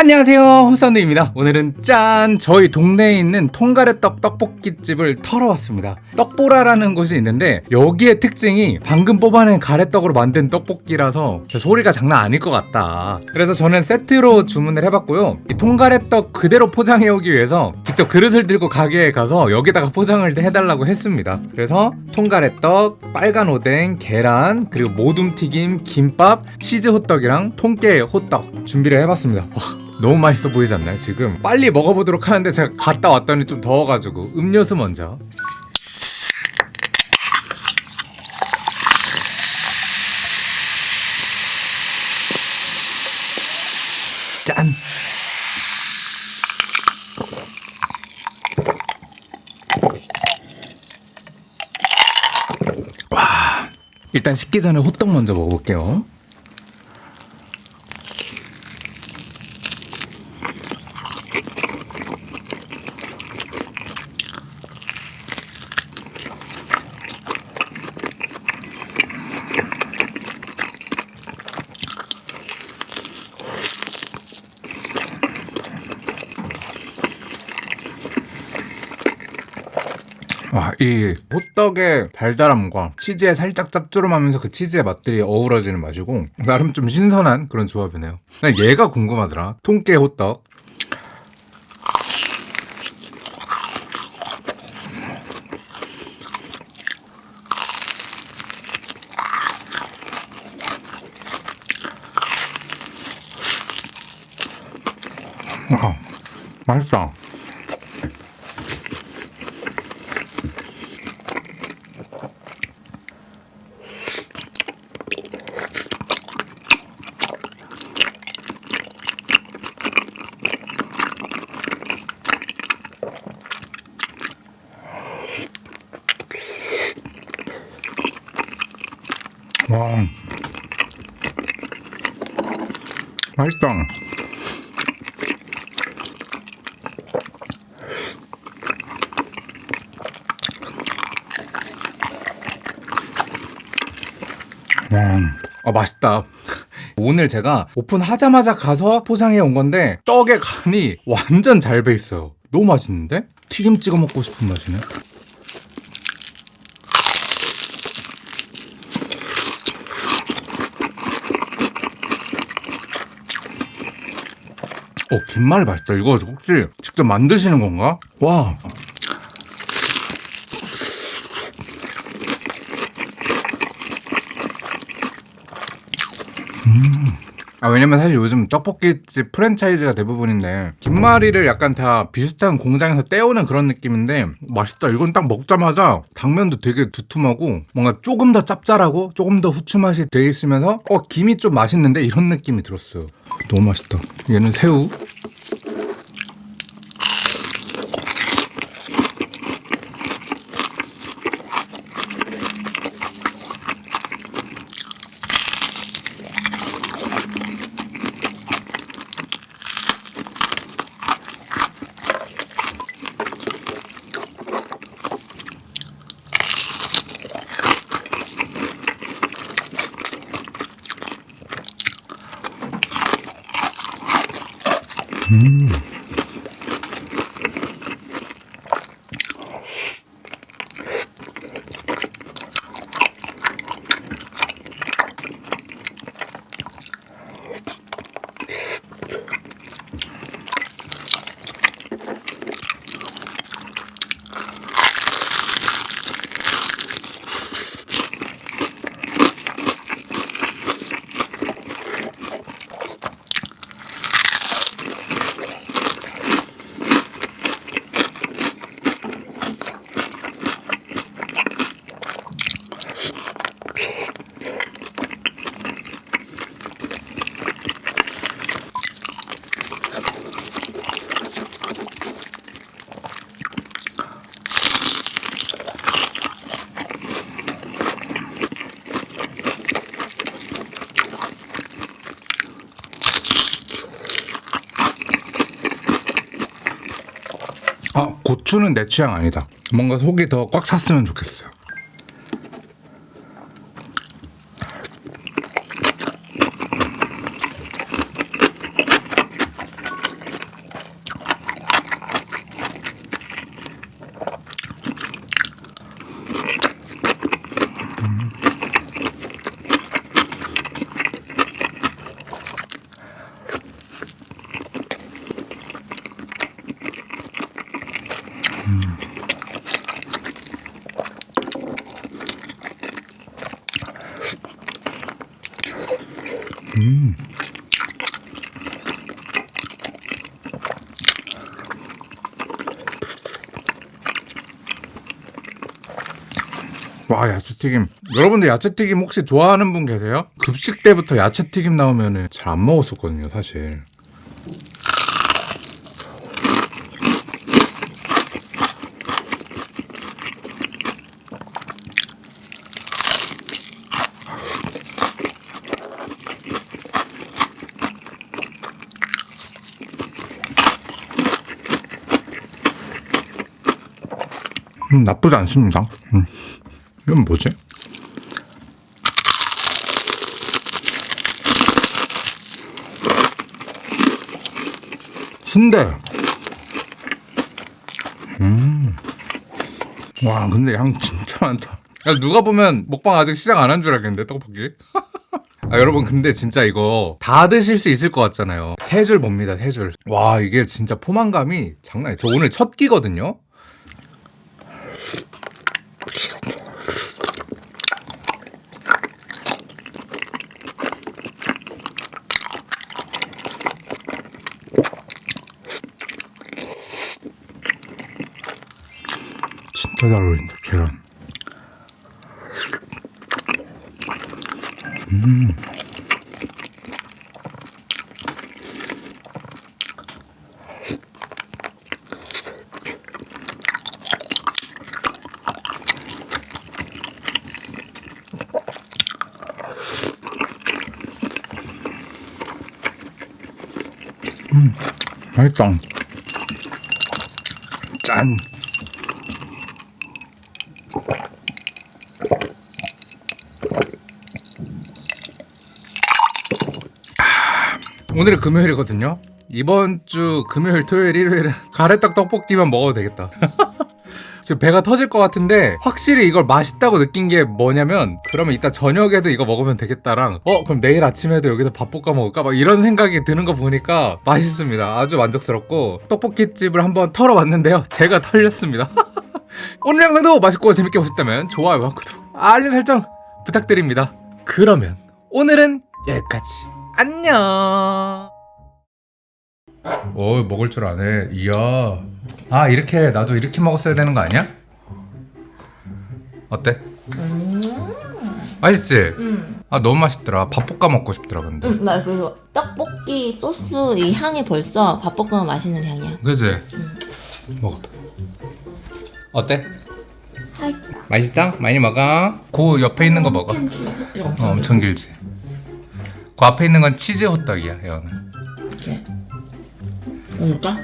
안녕하세요. 호사운드입니다. 오늘은 짠! 저희 동네에 있는 통가래떡 떡볶이집을 털어왔습니다. 떡보라라는 곳이 있는데 여기의 특징이 방금 뽑아낸 가래떡으로 만든 떡볶이라서 소리가 장난 아닐 것 같다. 그래서 저는 세트로 주문을 해봤고요. 이 통가래떡 그대로 포장해 오기 위해서 직접 그릇을 들고 가게에 가서 여기다가 포장을 해달라고 했습니다. 그래서 통가래떡, 빨간 오뎅, 계란 그리고 모둠 튀김, 김밥, 치즈 호떡이랑 통깨 호떡 준비를 해봤습니다. 와, 너무 맛있어 보이지 않나요? 지금 빨리 먹어보도록 하는데 제가 갔다 왔더니 좀 더워가지고. 음료수 먼저. 짠. 와, 일단 식기 전에 호떡 먼저 먹어볼게요 와, 이 호떡의 달달함과 치즈의 살짝 짭조름하면서 그 치즈의 맛들이 어우러지는 맛이고 나름 좀 신선한 그런 조합이네요. 난 얘가 궁금하더라. 통깨 호떡. 와, 맛있다. 와 맛있다. 와, 아 맛있다. 오늘 제가 오픈하자마자 가서 포장해 온 건데 떡의 간이 완전 잘 배 있어요. 너무 맛있는데? 튀김 찍어 먹고 싶은 맛이네 어, 김말이 맛있다. 이거 혹시 직접 만드시는 건가? 와. 음. 아, 왜냐면 사실 요즘 떡볶이집 프랜차이즈가 대부분인데 김말이를 약간 다 비슷한 공장에서 떼오는 그런 느낌인데 맛있다. 이건 딱 먹자마자 당면도 되게 두툼하고 뭔가 조금 더 짭짤하고 조금 더 후추 맛이 돼 있으면서 어 김이 좀 맛있는데? 이런 느낌이 들었어요. 너무 맛있다. 얘는 새우 음. 아 고추는 내 취향 아니다. 뭔가 속이 더 꽉 찼으면 좋겠어요 음. 와 야채튀김 여러분들 야채튀김 혹시 좋아하는 분 계세요? 급식 때부터 야채튀김 나오면 잘 안 먹었었거든요 사실 음, 나쁘지 않습니다 음. 이건 뭐지? 순대. 음. 와, 근데 양 진짜 많다. 야, 누가 보면 먹방 아직 시작 안 한 줄 알겠는데, 떡볶이? 아, 여러분, 근데 진짜 이거 다 드실 수 있을 것 같잖아요. 세 줄 봅니다, 세 줄. 와, 이게 진짜 포만감이 장난이에요. 저 오늘 첫 끼거든요? 잘 어울린다 계란. 음. 맛있다. 짠 오늘이 금요일이거든요. 이번 주 금요일, 토요일, 일요일은 가래떡 떡볶이만 먹어도 되겠다. 지금 배가 터질 것 같은데 확실히 이걸 맛있다고 느낀 게 뭐냐면 그러면 이따 저녁에도 이거 먹으면 되겠다랑 어 그럼 내일 아침에도 여기서 밥 볶아 먹을까 막 이런 생각이 드는 거 보니까 맛있습니다. 아주 만족스럽고 떡볶이 집을 한번 털어봤는데요. 제가 털렸습니다. 오늘 영상도 맛있고 재밌게 보셨다면 좋아요와 구독, 알림 설정 부탁드립니다. 그러면 오늘은 여기까지. 안녕. 어 먹을 줄 아네. 이야. 아 이렇게 나도 이렇게 먹었어야 되는 거 아니야? 어때? 맛있지? 응, 아 너무 맛있더라. 밥 볶아 먹고 싶더라 근데. 응, 나 그리고 떡볶이 소스 이 향이 벌써 밥볶음면 맛있는 향이야. 그지? 먹어봐. 어때? 맛있다? 많이 먹어. 그 옆에 있는 거 먹어. 어, 엄청 길지. 그 앞에 있는 건 치즈 호떡이야, 여는. 먹을까?